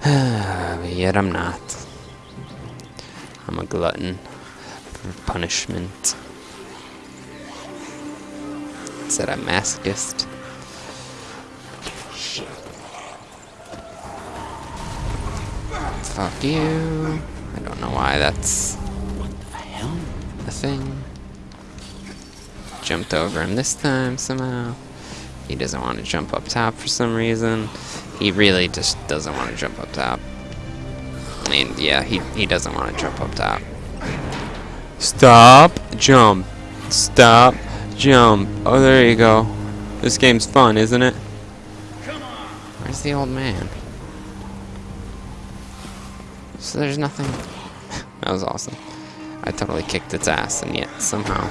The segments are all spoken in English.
yet I'm not. I'm a glutton for punishment. Said I'm masochist. Fuck you. I don't know why that's a thing. Jumped over him this time somehow. He doesn't want to jump up top for some reason. He really just doesn't want to jump up top. I mean, yeah, he, he doesn't want to jump up top. Stop, jump. Stop, jump. Oh, there you go. This game's fun, isn't it? Where's the old man? So there's nothing. that was awesome. I totally kicked its ass, and yet somehow,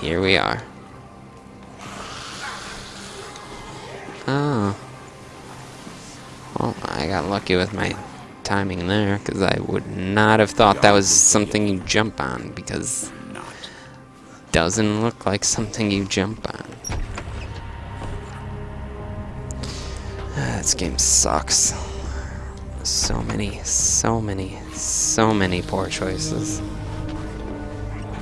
here we are. Oh. I got lucky with my timing there, because I would not have thought that was something you jump on, because doesn't look like something you jump on. Ah, this game sucks. So many, so many, so many poor choices.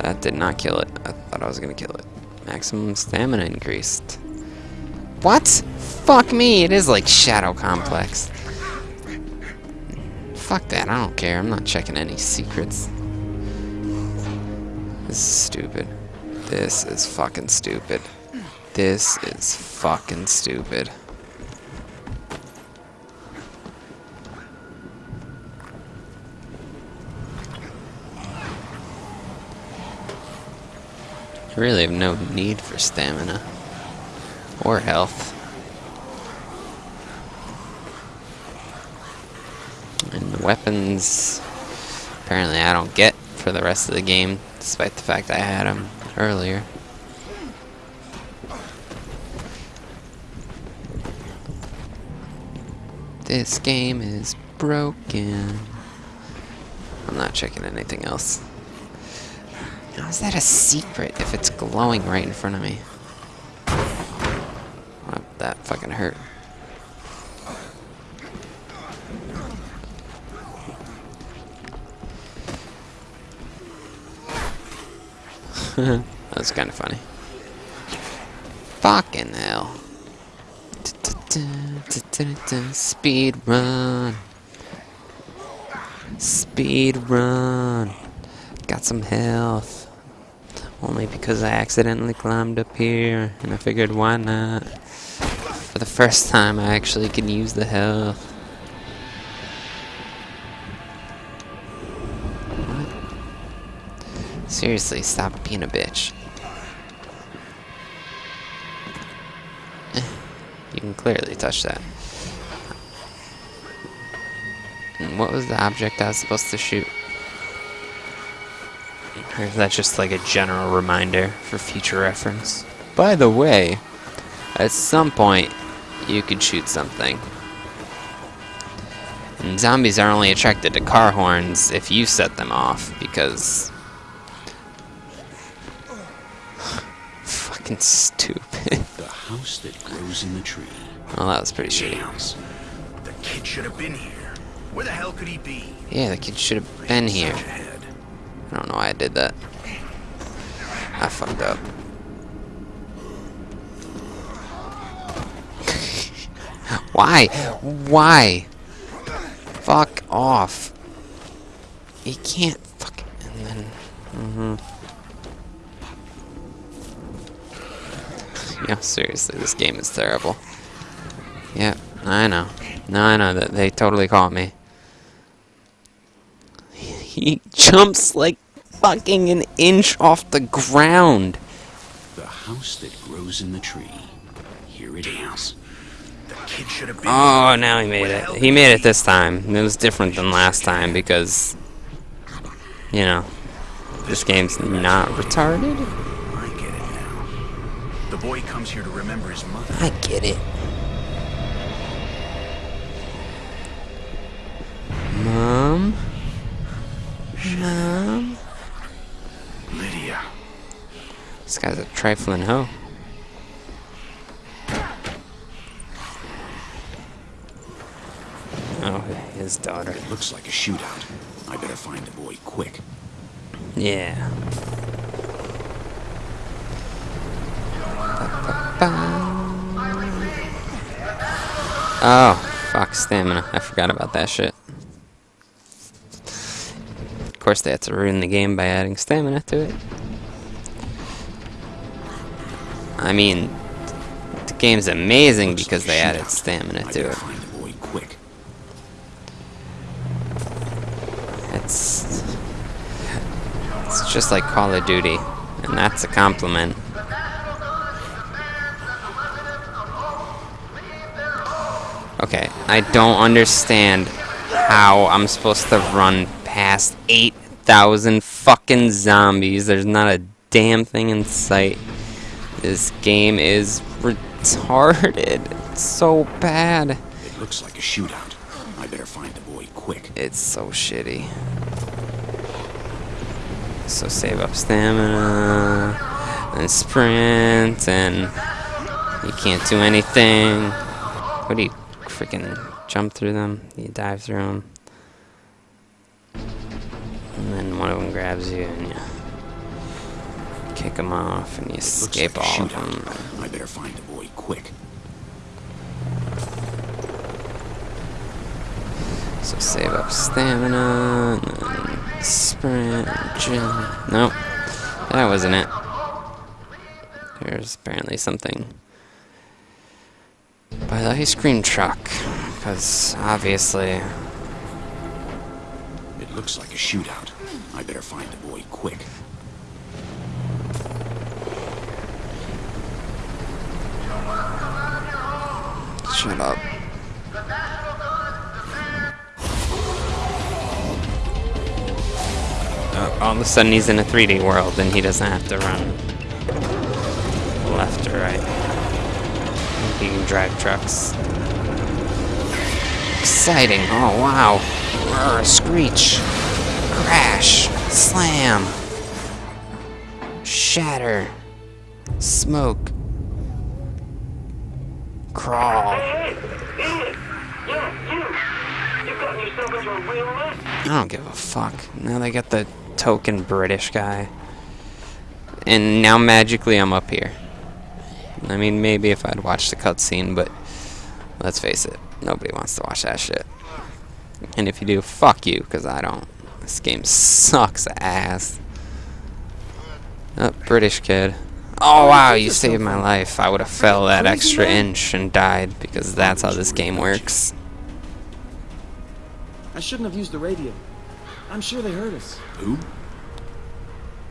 That did not kill it. I thought I was gonna kill it. Maximum stamina increased. What? Fuck me, it is like Shadow Complex. Fuck that, I don't care. I'm not checking any secrets. This is stupid. This is fucking stupid. This is fucking stupid. I really have no need for stamina. Or health. And the weapons, apparently I don't get for the rest of the game, despite the fact I had them earlier. This game is broken. I'm not checking anything else. How is that a secret if it's glowing right in front of me? That fucking hurt. that was kind of funny. Fucking hell. Speed run. Speed run. Got some health. Only because I accidentally climbed up here, and I figured why not. For the first time, I actually can use the health. Seriously, stop being a bitch. You can clearly touch that. And what was the object I was supposed to shoot? Or is that just like a general reminder for future reference? By the way, at some point, you could shoot something. And zombies are only attracted to car horns if you set them off, because... Fucking stupid. The house that grows in the tree. Well, that was pretty shitty. The kid should have been here. Where the hell could he be? Yeah, the kid should have been here. Such a head. I don't know why I did that. I fucked up. why? Why? Fuck off. You can't fucking... And then... Mm-hmm. Yeah, seriously, this game is terrible. Yeah, I know. No, I know that they totally caught me. He jumps like fucking an inch off the ground. The house that grows in the tree. Here it is. The kid should have been Oh, now he made it. He made it this time. It was different than last time because, you know, this game's not retarded. The boy comes here to remember his mother. I get it. Mom? Mom? Lydia. This guy's a trifling hoe. Oh, his daughter. It looks like a shootout. I better find the boy quick. Yeah. Oh, fuck, stamina. I forgot about that shit. Of course, they had to ruin the game by adding stamina to it. I mean, the game's amazing because they added stamina to it. find the boy quick. It's it's just like Call of Duty, and that's a compliment. Okay, I don't understand how I'm supposed to run past 8,000 fucking zombies. There's not a damn thing in sight. This game is retarded. It's so bad. It looks like a shootout. I better find the boy quick. It's so shitty. So save up stamina and sprint and you can't do anything. What do you freaking jump through them? You dive through them. And then one of them grabs you and you kick them off and you escape like all of them. I better find the boy quick. So save up stamina, and sprint, jump. Nope, that wasn't it. There's apparently something by the ice cream truck, because obviously, It looks like a shootout. I better find the boy quick. shut up. Uh, all of a sudden he's in a 3D world and he doesn't have to run Drive trucks. Exciting. Oh, wow. Roar, screech. Crash. Slam. Shatter. Smoke. Crawl. I don't give a fuck. Now they got the token British guy. And now magically I'm up here. I mean, maybe if I'd watched the cutscene, but let's face it, nobody wants to watch that shit. And if you do, fuck you, because I don't. This game sucks ass. Oh, British kid. Oh, oh wow, you saved my life. I would have fell that extra inch and died because that's how this game works. I shouldn't have used the radio. I'm sure they heard us. Who?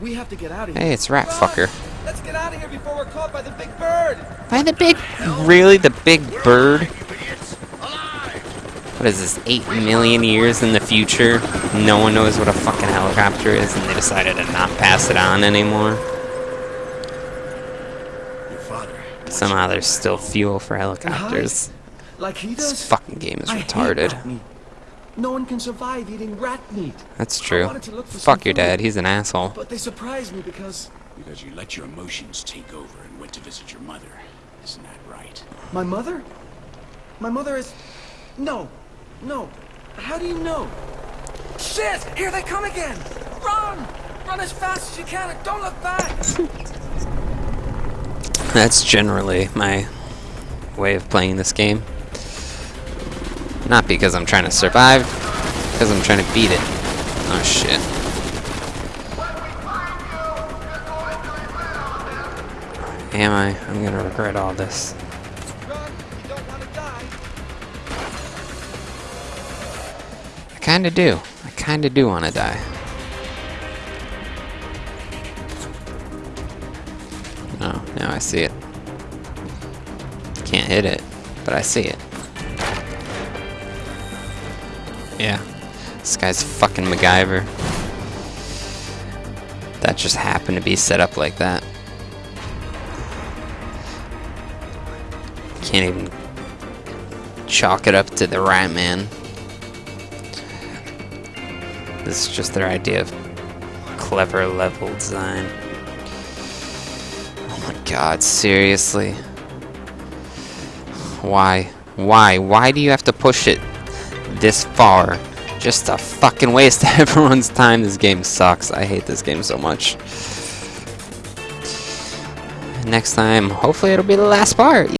We have to get out of here. Hey, it's Rat Fucker. Let's get out of here before we're caught by the big bird. By the big, really, the big bird? What is this, 8 million years in the future? No one knows what a fucking helicopter is, and they decided to not pass it on anymore. Your. Somehow there's still fuel for helicopters. Like he This fucking game is I hate retarded. Rat meat. No one can survive eating rat meat. That's true. wanted to look for Fuck your food, dad, he's an asshole. But they surprised me because Because you let your emotions take over and went to visit your mother. Isn't that right? my mother? My mother is. No. No. How do you know? Shit! Here they come again! Run! Run as fast as you can and don't look back! That's generally my way of playing this game. Not because I'm trying to survive, because I'm trying to beat it. Oh shit. Am I? I'm gonna regret all this. I kinda do. I kinda do wanna die. Oh, now I see it. Can't hit it, but I see it. Yeah. This guy's fucking MacGyver. That just happened to be set up like that. Can't even chalk it up to the right man. This is just their idea of clever level design. Oh my god, seriously? Why? Why? Why do you have to push it this far just to fucking waste of everyone's time. This game sucks. I hate this game so much. Next time, hopefully it'll be the last part.